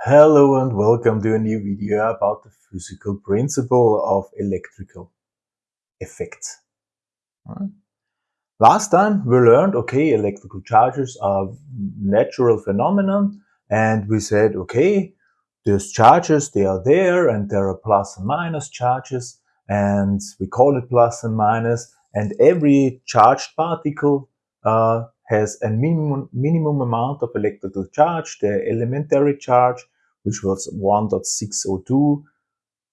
Hello and welcome to a new video about the physical principle of electrical effects. Last time we learned, okay, electrical charges are natural phenomenon and we said, okay, those charges, they are there and there are plus and minus charges and we call it plus and minus and every charged particle uh, has a minimum, minimum amount of electrical charge, the elementary charge, which was 1.602,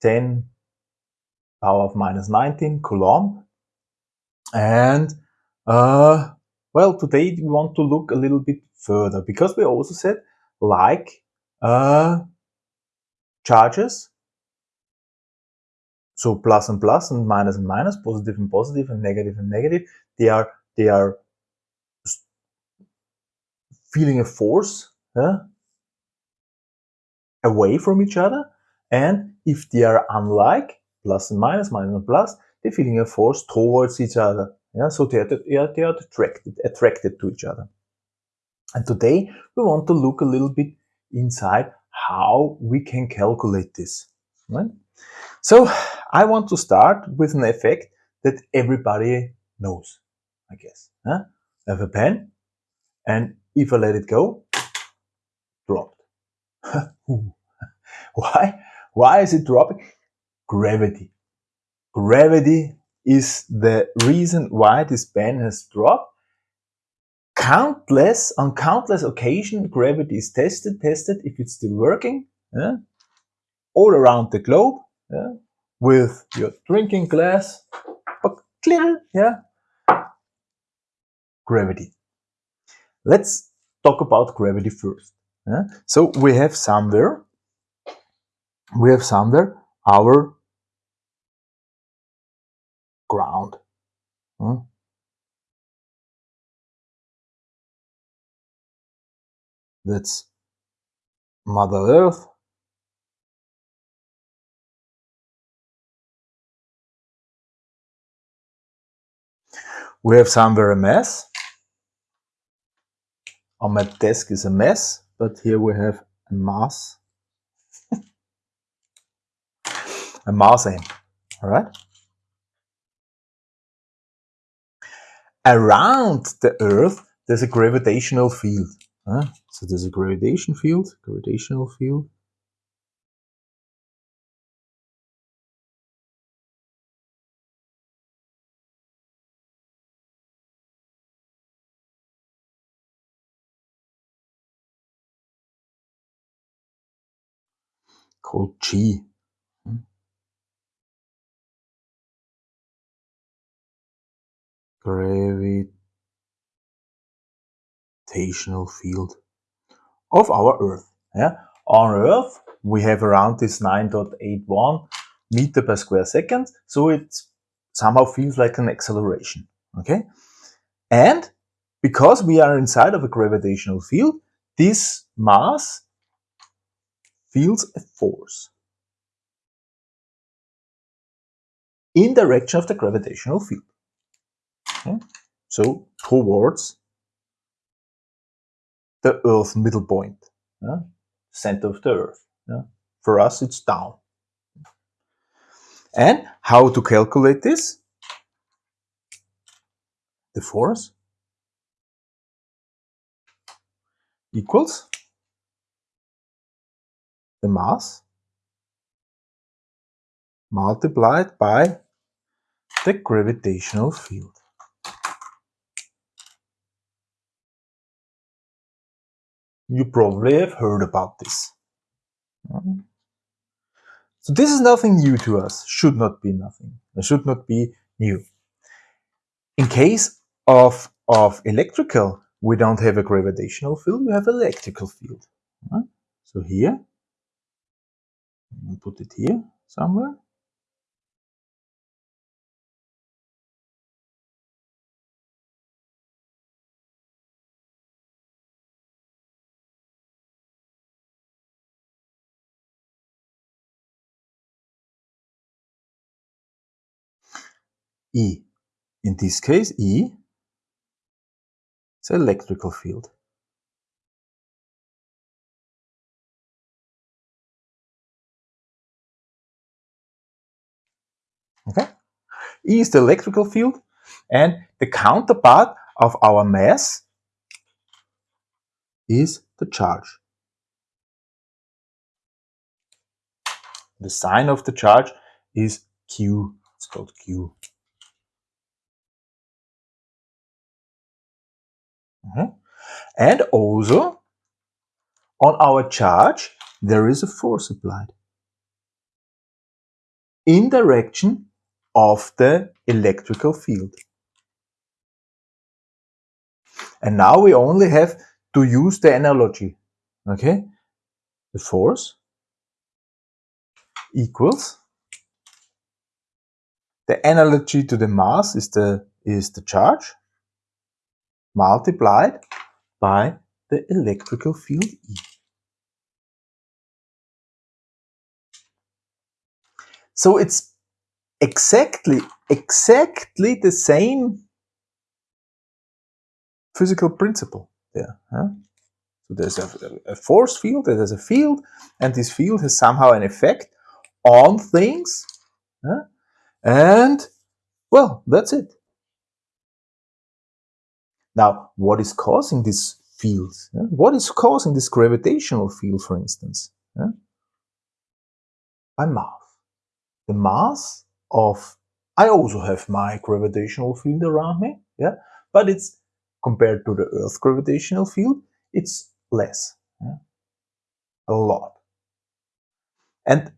10 power of minus 19 coulomb. And uh, well, today we want to look a little bit further because we also said like uh, charges, so plus and plus and minus and minus, positive and positive and negative and negative, they are they are feeling a force away from each other. And if they are unlike, plus and minus, minus and plus, they're feeling a force towards each other. Yeah, so they are, they are, they are attracted, attracted to each other. And today we want to look a little bit inside how we can calculate this. Right? So I want to start with an effect that everybody knows, I guess. Huh? I have a pen and if I let it go, dropped. Why? Why is it dropping? Gravity. Gravity is the reason why this pen has dropped. Countless, on countless occasions, gravity is tested, tested if it's still working, yeah? all around the globe, yeah? with your drinking glass, clear, yeah, gravity. Let's talk about gravity first. Yeah? So we have somewhere, we have somewhere our ground. That's Mother Earth. We have somewhere a mass on my desk is a mess, but here we have a mass. a mass aim, all right? Around the Earth, there's a gravitational field. Huh? So there's a gravitation field, gravitational field. Called G. Hmm. Gravitational field of our Earth. Yeah, on Earth we have around this 9.81 meter per square second, so it somehow feels like an acceleration. Okay, and because we are inside of a gravitational field, this mass feels a force in direction of the gravitational field. Okay? So towards the Earth middle point, yeah? center of the Earth. Yeah? For us, it's down. And how to calculate this? The force equals the mass multiplied by the gravitational field. You probably have heard about this. So this is nothing new to us, should not be nothing, it should not be new. In case of, of electrical, we don't have a gravitational field, we have electrical field. So here put it here somewhere. E. In this case, E is electrical field. Okay? E is the electrical field and the counterpart of our mass is the charge. The sign of the charge is Q. It's called Q. Mm -hmm. And also on our charge there is a force applied in direction of the electrical field. And now we only have to use the analogy. Okay? The force equals the analogy to the mass is the is the charge multiplied by the electrical field E. So it's exactly, exactly the same physical principle there. Huh? So there's a, a, force field, there's a field, and this field has somehow an effect on things. Huh? And, well, that's it. Now, what is causing this field? Huh? What is causing this gravitational field, for instance? By mass the mass of, I also have my gravitational field around me, yeah, but it's compared to the Earth gravitational field, it's less, yeah? a lot. And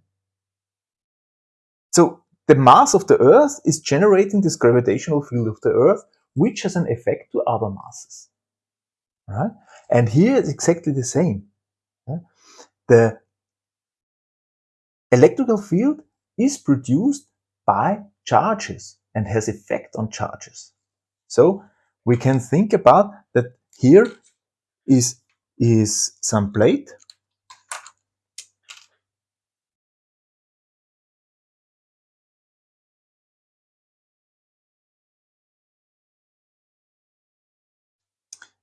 so the mass of the Earth is generating this gravitational field of the Earth, which has an effect to other masses. Right? And here it's exactly the same. Yeah? The electrical field is produced by charges and has effect on charges. So we can think about that here is, is some plate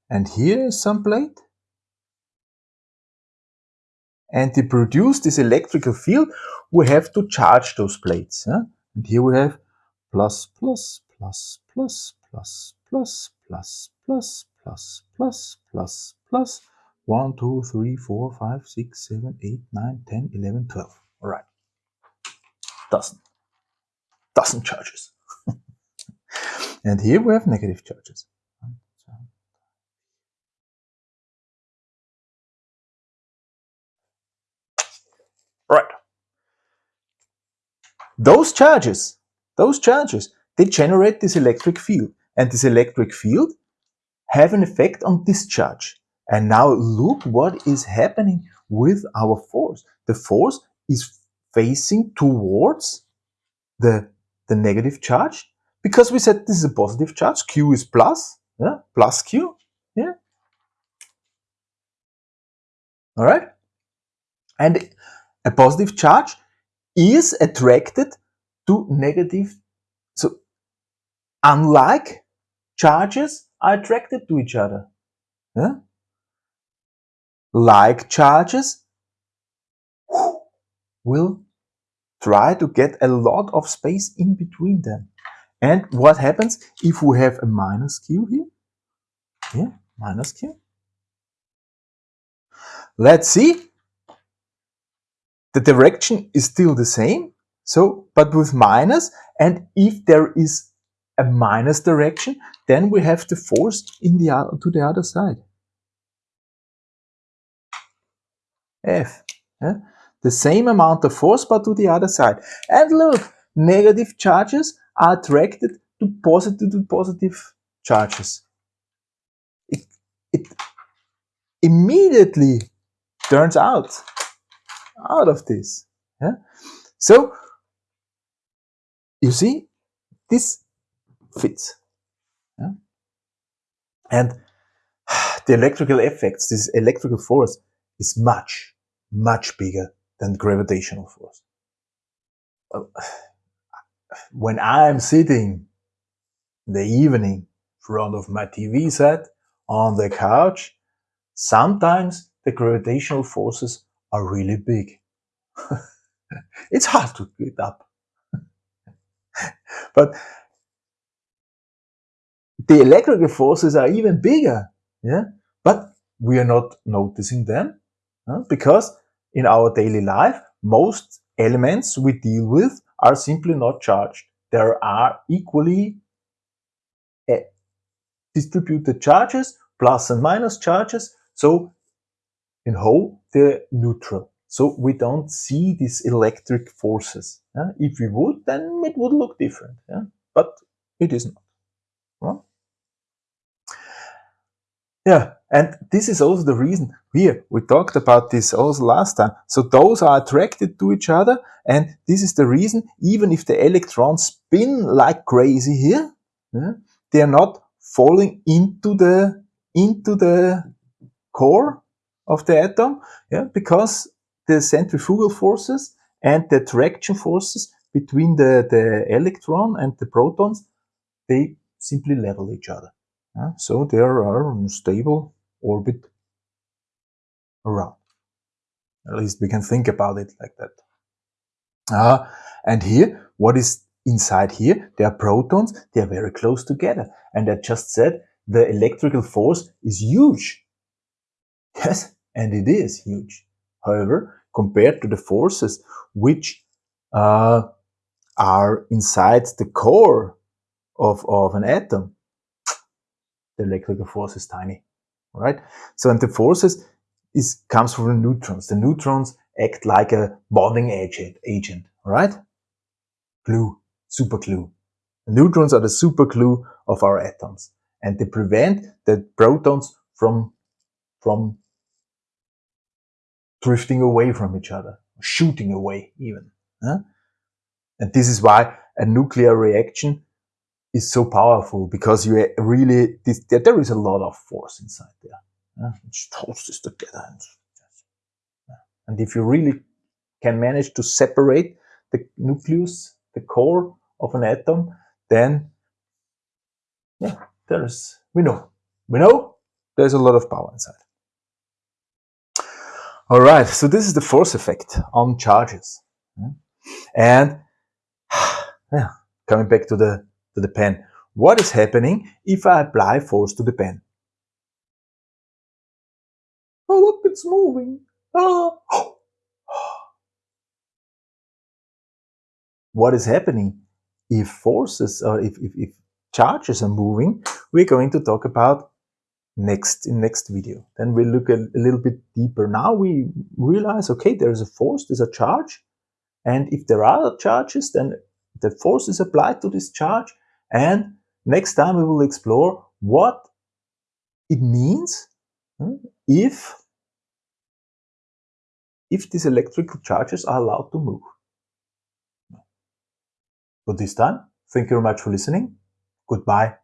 and here is some plate and to produce this electrical field we have to charge those plates. Yeah? And here we have plus, plus, plus, plus, plus, plus, plus, plus, plus, plus, plus, plus, 1, 2, 3, 4, 5, 6, 7, 8, 9, 10, 11, 12. All right. Dozen. Dozen charges. and here we have negative charges. Right. Those charges, those charges, they generate this electric field. And this electric field have an effect on discharge. And now look what is happening with our force. The force is facing towards the, the negative charge because we said this is a positive charge. Q is plus, yeah, plus Q, yeah. All right. And a positive charge is attracted to negative. So unlike charges are attracted to each other. Yeah? Like charges will try to get a lot of space in between them. And what happens if we have a minus q here? Yeah, minus q. Let's see the direction is still the same, so but with minus, and if there is a minus direction, then we have the force in the to the other side. F. Yeah? The same amount of force, but to the other side. And look, negative charges are attracted to positive to positive charges. It, it immediately turns out out of this. Yeah? So, you see, this fits. Yeah? And the electrical effects, this electrical force is much, much bigger than gravitational force. When I'm sitting in the evening in front of my TV set on the couch, sometimes the gravitational forces are really big. it's hard to get up. but the electrical forces are even bigger. Yeah, but we are not noticing them because in our daily life, most elements we deal with are simply not charged. There are equally eh, distributed charges, plus and minus charges. So in whole, they're neutral. So we don't see these electric forces. Yeah? If we would, then it would look different. Yeah? But it is not. Well, yeah, and this is also the reason here, we talked about this also last time. So those are attracted to each other and this is the reason, even if the electrons spin like crazy here, yeah, they are not falling into the, into the core of the atom, yeah, because the centrifugal forces and the attraction forces between the, the electron and the protons, they simply level each other. Yeah, so there are stable orbit around. At least we can think about it like that. Uh, and here, what is inside here? There are protons, they are very close together. And I just said the electrical force is huge. Yes, and it is huge. However, compared to the forces which uh, are inside the core of, of an atom, the electrical force is tiny, right? So, and the forces is comes from the neutrons. The neutrons act like a bonding agent, agent, right? Glue, super glue. The neutrons are the super glue of our atoms, and they prevent the protons from from drifting away from each other, shooting away even. Huh? And this is why a nuclear reaction is so powerful because you really, this, there is a lot of force inside there. Yeah? Which holds this together. And, and if you really can manage to separate the nucleus, the core of an atom, then yeah, there's, we know, we know there's a lot of power inside. All right, so this is the force effect on charges. Hmm? And yeah, coming back to the to the pen. What is happening if I apply force to the pen? Oh, look, it's moving. Oh. What is happening if forces or if, if, if charges are moving? We're going to talk about next in next video. Then we'll look a, a little bit deeper. Now we realize, okay, there's a force, there's a charge. And if there are charges, then the force is applied to this charge and next time we will explore what it means hmm, if, if these electrical charges are allowed to move. For this time, thank you very much for listening. Goodbye.